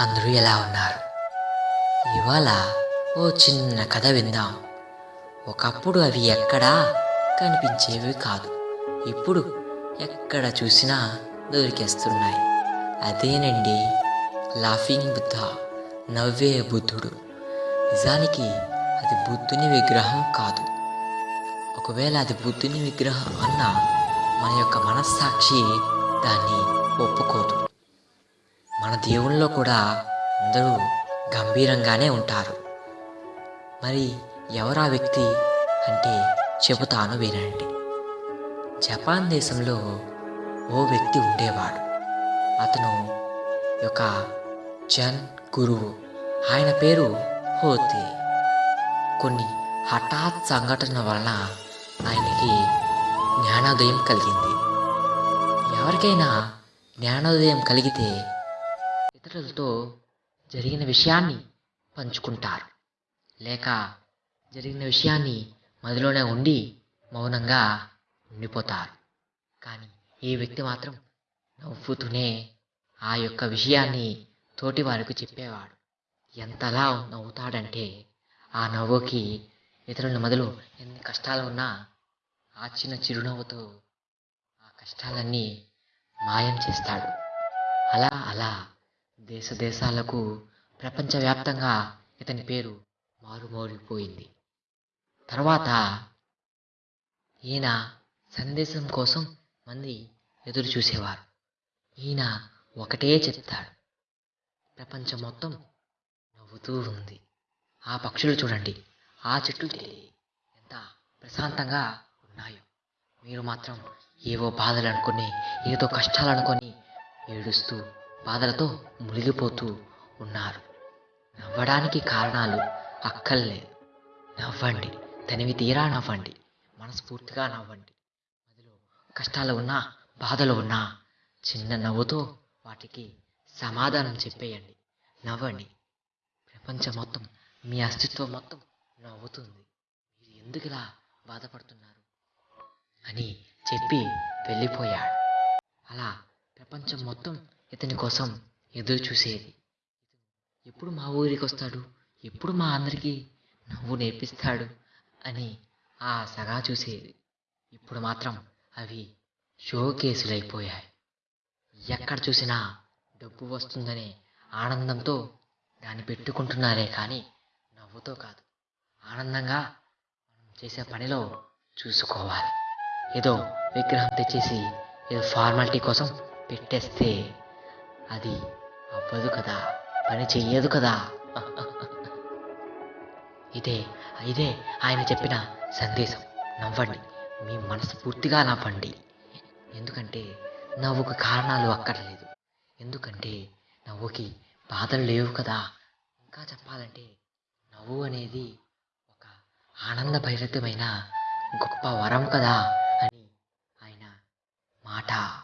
అందరూ ఎలా ఉన్నారు? ఇవాళ ఓ చిన్న కథ విందాం. ఒకప్పుడు అవి ఎక్కడా కనిపించేవి కాదు. ఇప్పుడు ఎక్కడ చూసినా దొరికేస్తున్నాయి. అదేనండి లాఫింగ్ బుద్ధ నవ్వే బుద్ధుడు. నిజానికి అది బుద్ధుని విగ్రహం కాదు. ఒకవేళ అది బుద్ధుని విగ్రహం అన్న మన యొక్క మనస్సాక్షి దాన్ని ఒప్పుకోదు. మన దేవుళ్ళలో కూడా అందరూ గంభీరంగానే ఉంటారు. మరి ఎవరా వ్యక్తి అంటే చెబుతాను వినండి. జపాన్ దేశంలో ఓ వ్యక్తి ఉండేవాడు. అతను ఒక జన్ గురువు. ఆయన పేరు హోతే. కొన్ని హఠాత్ సంఘటన వలన ఆయనకి జ్ఞానోదయం కలిగింది. ఎవరికైనా జ్ఞానోదయం కలిగితే ఇతరులతో జరిగిన విషయాన్ని పంచుకుంటారు. లేక జరిగిన విషయాన్ని మదిలోనే ఉండి మౌనంగా ఉండిపోతారు. కానీ ఈ వ్యక్తి మాత్రం నవ్వుతూనే ఆ యొక్క విషయాన్ని తోటి వారికి చెప్పేవాడు. ఎంతలా నవ్వుతాడంటే ఆ నవ్వుకి ఇతరుల మొదలు ఎన్ని కష్టాలు ఉన్నా ఆ చిన్న చిరునవ్వుతో ఆ కష్టాలన్నీ మాయం చేస్తాడు. అలా అలా దేశ దేశాలకు ప్రపంచవ్యాప్తంగా ఇతని పేరు మారుమోగిపోయింది. తర్వాత ఈయన సందేశం కోసం మంది ఎదురు చూసేవారు ఈయన ఒకటే చెప్తాడు. ప్రపంచం మొత్తం నవ్వుతూ ఉంది. ఆ పక్షులు చూడండి. ఆ చెట్లు ఎంత ప్రశాంతంగా ఉన్నాయో. మీరు మాత్రం ఏవో బాధలు అనుకుని ఏదో కష్టాలు అనుకొని ఏడుస్తూ బాధలతో మునిగిపోతూ ఉన్నారు. నవ్వడానికి కారణాలు అక్కర్లేదు నవ్వండి. తనివి తీరా నవ్వండి. మనస్ఫూర్తిగా నవ్వండి. అందులో కష్టాలు ఉన్నా బాధలు ఉన్నా చిన్న నవ్వుతో వాటికి సమాధానం చెప్పేయండి. నవ్వండి. ప్రపంచం మొత్తం మీ అస్తిత్వం మొత్తం నవ్వుతుంది. మీరు ఎందుకు ఇలా బాధపడుతున్నారు? అని చెప్పి వెళ్ళిపోయాడు. అలా ప్రపంచం మొత్తం ఇతని కోసం ఎదురు చూసేది. ఎప్పుడు మా ఊరికి వస్తాడు? ఎప్పుడు మా అందరికీ నవ్వు నేర్పిస్తాడు? అని ఆ సగా చూసేది. ఇప్పుడు మాత్రం అవి షో కేసులైపోయాయి ఎక్కడ చూసినా డబ్బు వస్తుందనే ఆనందంతో దాన్ని పెట్టుకుంటున్నారే కానీ నవ్వుతో కాదు. ఆనందంగా మనం చేసే పనిలో చూసుకోవాలి. ఏదో విగ్రహం తెచ్చేసి ఏదో ఫార్మాలిటీ కోసం పెట్టేస్తే అది అవ్వదు కదా పని చెయ్యదు కదా. ఇదే ఇదే ఆయన చెప్పిన సందేశం. నవ్వండి మీ మనస్ఫూర్తిగా నవ్వండి. ఎందుకంటే నవ్వుకు కారణాలు అక్కర్లేదు. ఎందుకంటే నవ్వుకి బాధలు లేవు కదా. ఇంకా చెప్పాలంటే నవ్వు అనేది ఒక ఆనంద భైరతమైన గొప్ప వరం కదా అని ఆయన మాట.